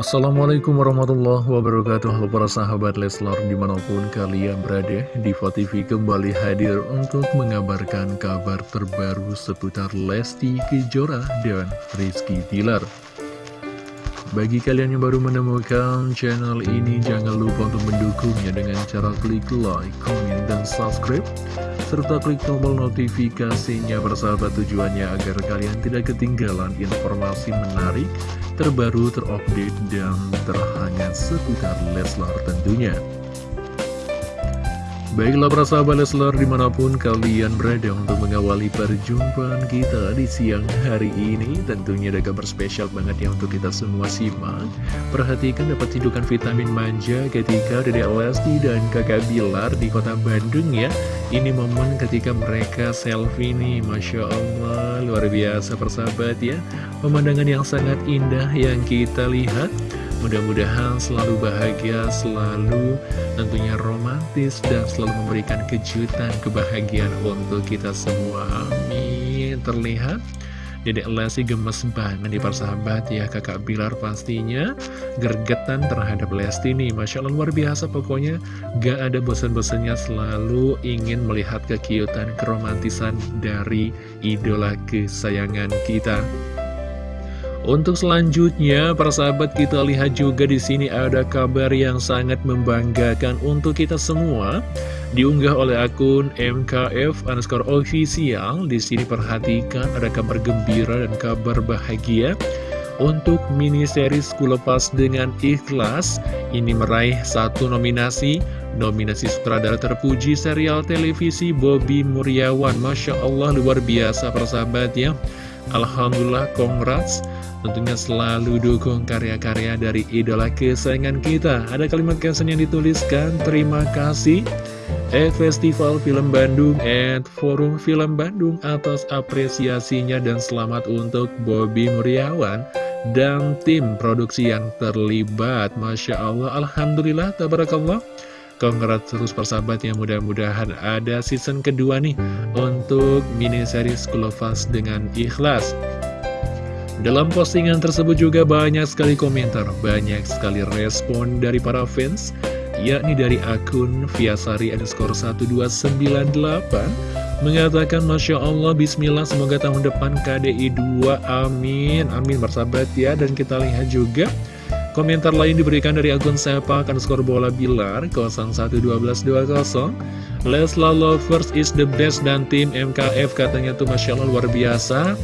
Assalamualaikum warahmatullahi wabarakatuh. Halo para sahabat Leslar di mana pun kalian berada Diva TV kembali hadir untuk mengabarkan kabar terbaru seputar Lesti Kejora dan Rizky Tilar Bagi kalian yang baru menemukan channel ini jangan lupa untuk mendukungnya dengan cara klik like, comment, dan subscribe serta klik tombol notifikasinya bersahabat tujuannya agar kalian tidak ketinggalan informasi menarik, terbaru, terupdate, dan terhangat seputar Leslar tentunya. Baiklah para sahabat Leslar di mana pun kalian berada untuk mengawali perjumpaan kita di siang hari ini Tentunya ada kabar spesial banget ya untuk kita semua simak. Perhatikan dapat hidupan vitamin manja ketika Dede Lesti dan kakak Bilar di kota Bandung ya. Ini momen ketika mereka selfie nih Masya Allah luar biasa persahabat ya. Pemandangan yang sangat indah yang kita lihat Mudah-mudahan selalu bahagia, selalu tentunya romantis dan selalu memberikan kejutan kebahagiaan untuk kita semua. Amin. Terlihat Dedek Lesti gemes banget nih persahabat ya kakak Bilar pastinya gergetan terhadap Lesti nih Masya Allah luar biasa pokoknya gak ada bosan-bosannya selalu ingin melihat kekiutan keromantisan dari idola kesayangan kita untuk selanjutnya, para sahabat kita lihat juga di sini ada kabar yang sangat membanggakan untuk kita semua. Diunggah oleh akun MKF underscore official. Di sini perhatikan ada kabar gembira dan kabar bahagia untuk mini series Kulepas dengan Ikhlas. Ini meraih satu nominasi Nominasi sutradara terpuji serial televisi Bobby Muriawan Masya Allah luar biasa persahabat ya Alhamdulillah congrats. Tentunya selalu dukung karya-karya dari idola kesayangan kita. Ada kalimat caption yang dituliskan Terima kasih. At Festival Film Bandung At Forum Film Bandung Atas apresiasinya dan selamat untuk Bobby Muriawan Dan tim produksi yang terlibat. Masya Allah Alhamdulillah Tabarakallah Congrats terus persahabat yang mudah-mudahan ada season kedua nih Untuk mini series Kulovas dengan ikhlas. Dalam postingan tersebut juga banyak sekali komentar, banyak sekali respon dari para fans, yakni dari akun Viasari underscore 1298, mengatakan Masya Allah, Bismillah, semoga tahun depan KDI 2, amin, amin, bersahabat ya, dan kita lihat juga Komentar lain diberikan dari akun sepak underscore bola bilar 011220 Lesla Lovers is the best dan tim MKF katanya tuh Masya Allah luar biasa.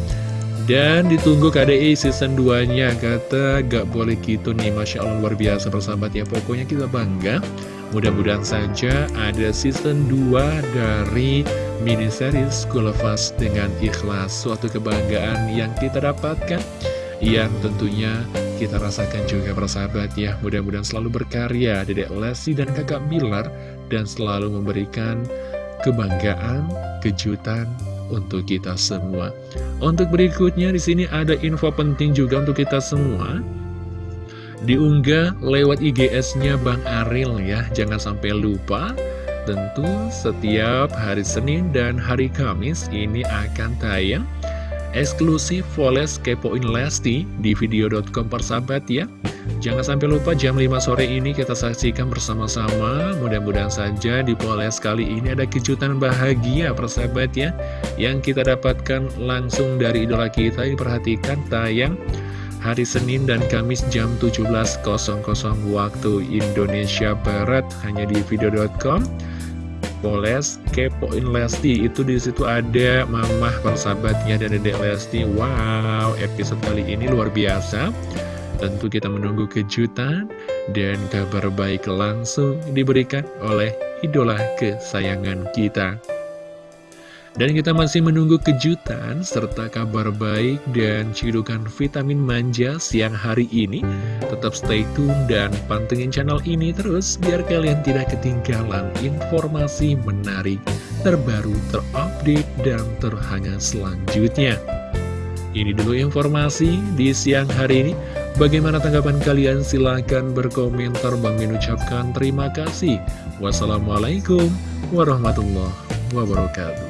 Dan ditunggu KDI season 2-nya Kata gak boleh gitu nih Masya Allah luar biasa persahabat ya. Pokoknya kita bangga Mudah-mudahan saja ada season 2 dari mini series Us dengan ikhlas. Suatu kebanggaan yang kita dapatkan Yang tentunya kita rasakan juga persahabat ya Mudah-mudahan selalu berkarya Dedek Lesti dan kakak Bilar Dan selalu memberikan kebanggaan, kejutan, untuk kita semua. Untuk berikutnya di sini ada info penting juga untuk kita semua. Diunggah lewat IGS-nya Bang Aril ya, jangan sampai lupa. Tentu setiap hari Senin dan hari Kamis ini akan tayang eksklusif Voles Kepoin Lesti di video.com persahabat ya. Jangan sampai lupa jam 5 sore ini kita saksikan bersama-sama. Mudah-mudahan saja di Poles kali ini ada kejutan bahagia persahabat ya Yang kita dapatkan langsung dari idola kita. Diperhatikan tayang hari Senin dan Kamis jam 17.00 waktu Indonesia Barat Hanya di video.com Poles Kepoin Lesti. Itu di situ ada mamah persahabatnya dan dedek Lesti. Wow episode kali ini luar biasa. Tentu kita menunggu kejutan dan kabar baik langsung diberikan oleh idola kesayangan kita. Dan kita masih menunggu kejutan serta kabar baik dan cidukan vitamin manja siang hari ini. Tetap stay tune dan pantengin channel ini terus biar kalian tidak ketinggalan informasi menarik, terbaru, terupdate, dan terhangat selanjutnya. Ini dulu informasi di siang hari ini. Bagaimana tanggapan kalian? Silahkan berkomentar. Bang Min ucapkan terima kasih. Wassalamualaikum warahmatullahi wabarakatuh.